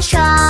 床